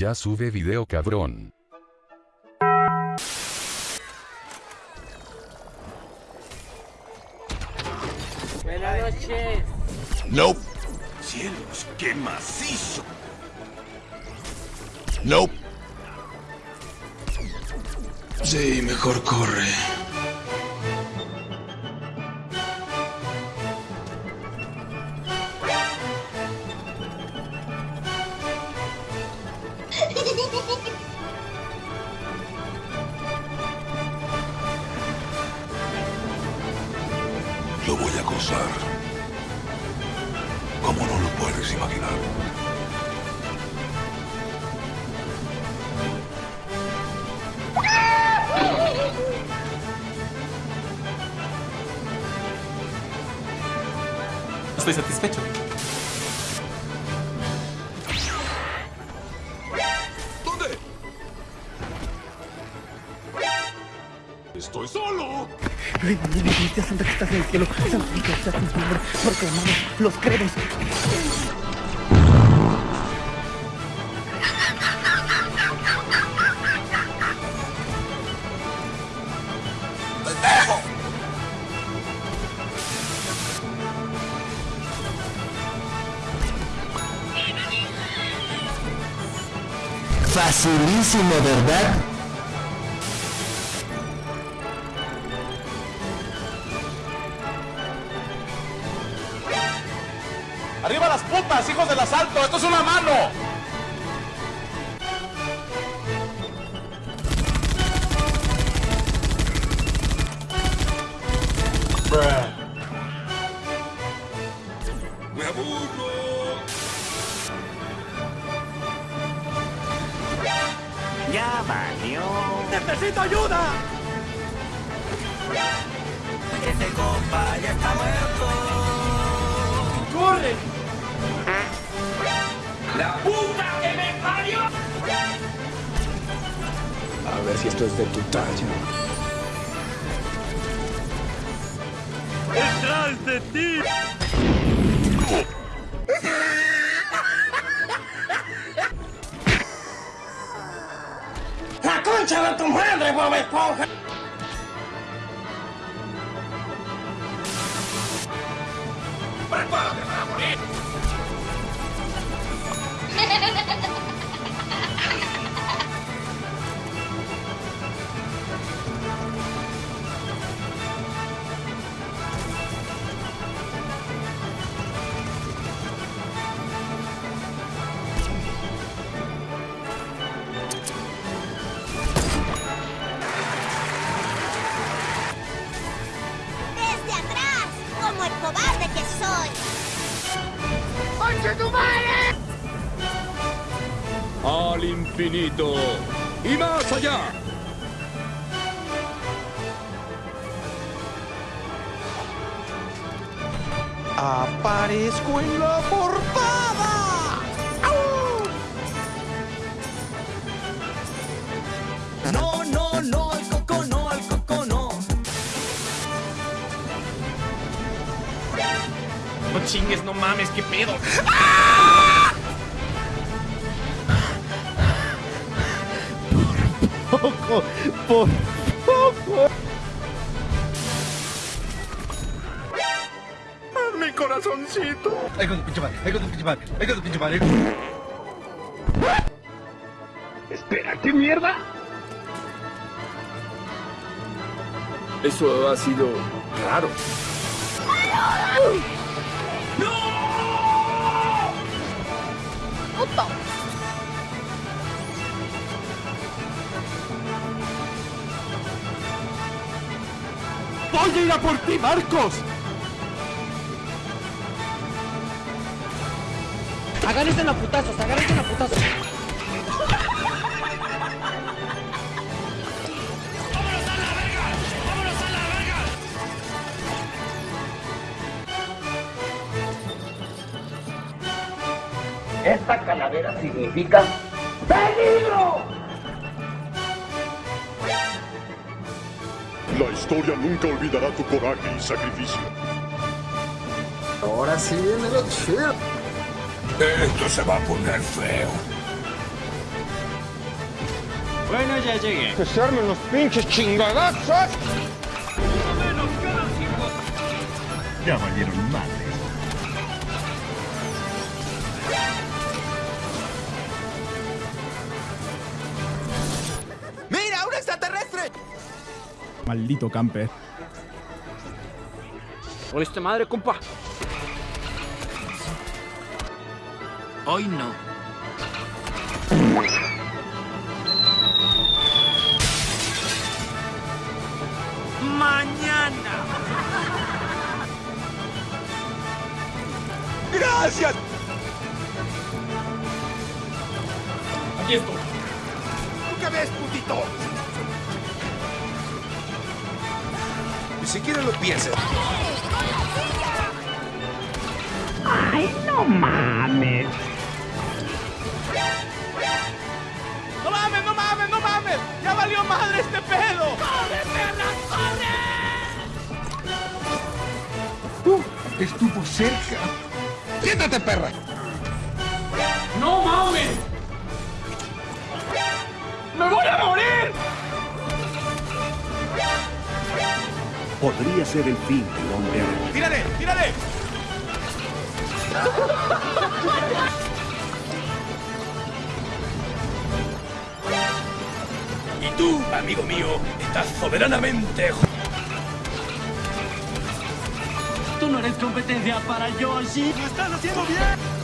Ya sube video cabrón. Buenas noches. Nope. Cielos, qué macizo. Nope. Sí, mejor corre. Lo voy a acosar. Como no lo puedes imaginar. Estoy satisfecho. ¿Dónde? Estoy solo. Bendita Santa que estás en el cielo, santificado sea tu nombre, proclamamos los credos. Facilísimo, ¿verdad? ¡Arriba las putas, hijos del asalto! ¡Esto es una mano! Me aburro. Ya valió. ¡Necesito ayuda! Ese compa ya está muerto. ¡Corre! A ver si esto es de tu talla. ¡Detrás de ti! ¡La concha de tu madre, Bob Esponja! ¡Prepárate al infinito y más allá. ¡Aparezco en la portada! Chingues, no mames, qué pedo. Poco, por poco. Mi corazoncito. Ay, con tu pinche madre, ay, con tu pinche madre, ay, con tu pinche madre. Espera, ¿qué mierda? Eso ha sido raro. ¡Voy a ir a por ti, Marcos! Agárrense a putazos, agárrense a putazos. Esta calavera significa peligro. La historia nunca olvidará tu coraje y sacrificio. Ahora sí viene lo chido. Esto se va a poner feo. Bueno, ya llegué. Que se armen los pinches chingadazos. Ya valieron madres. Maldito camper. ¿Oíste madre, compa? Hoy no. Mañana. ¡Gracias! Aquí estoy. ¿Tú qué ves, putito? Siquiera lo pienses. ¡No mames, no mames, no mames! ¡Ya valió madre este pedo! Estuvo cerca. ¡Siéntate, perra! ¡No mames! ¡Me voy a morir! Podría ser el fin del hombre araña. ¡Tírale, tírale! Y tú, amigo mío, estás soberanamente Tú no eres competencia para Yoshi. ¡Lo estás haciendo bien!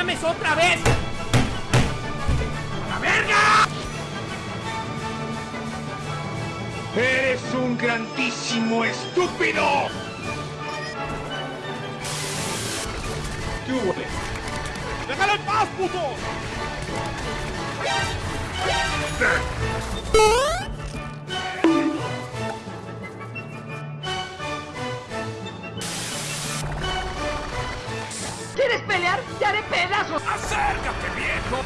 Mames otra vez! ¡Eres un grandísimo estúpido! ¿Qué hubo? ¡Déjalo en paz, puto! Pelear? ¡Te haré pedazos! ¡Acércate, viejo!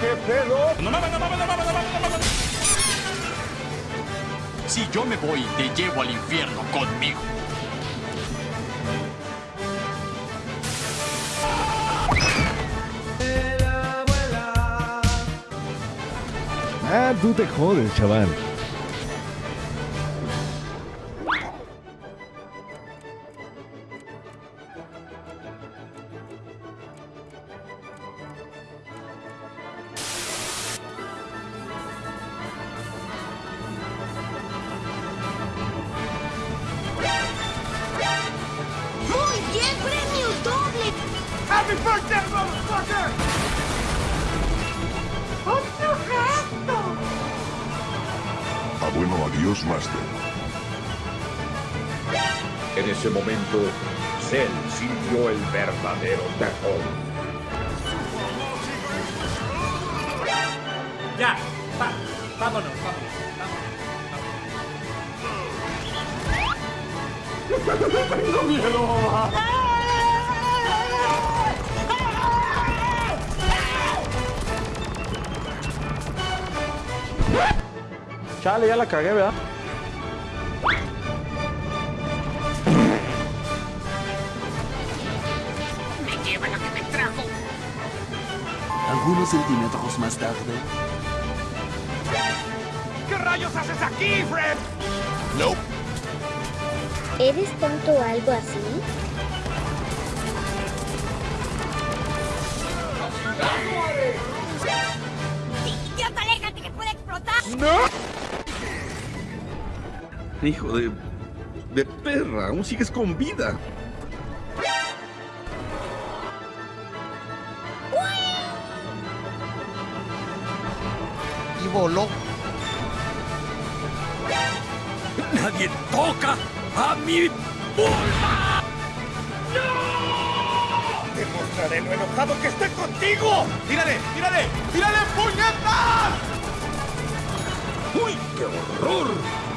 ¿Qué pedo? ¡No mames, no mames, no mames, no mames, no mames! Si yo me voy, te llevo al infierno conmigo. Ah, tú te jodes, chaval. ¡Otro gato! Ah, bueno, adiós, Master. En ese momento, Cell sintió el verdadero terror. Ya, va, vámonos, vámonos. Chale, ya la cagué, ¿verdad? ¡Me lleva lo que me trajo! Algunos centímetros más tarde. ¿Qué rayos haces aquí, Fred? ¿Eres tonto o algo así? ¡Idiota, aléjate que puede explotar! Hijo de... de perra, aún sigues con vida. Y voló. Nadie toca a mi vulva. Demostraré lo enojado que estoy contigo. ¡Tírale! ¡Tírale! ¡Tírale, puñetas! ¡Uy, qué horror!